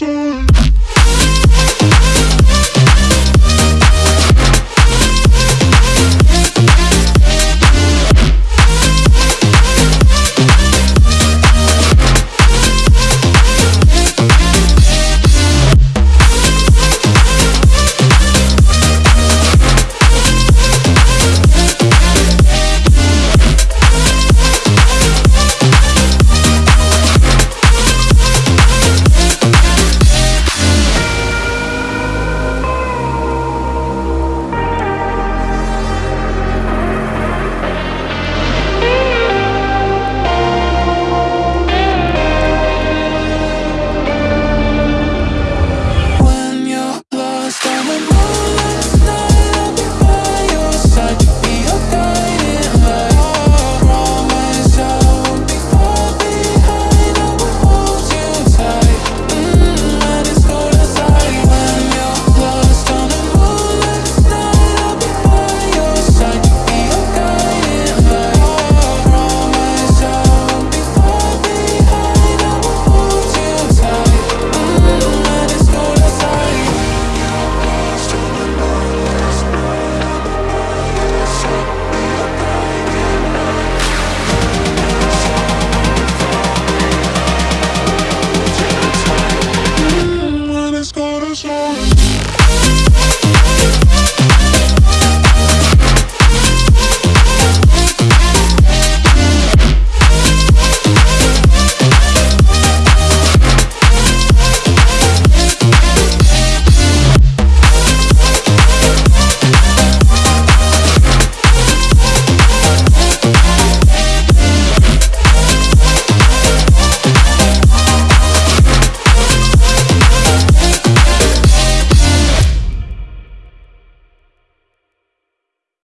That's.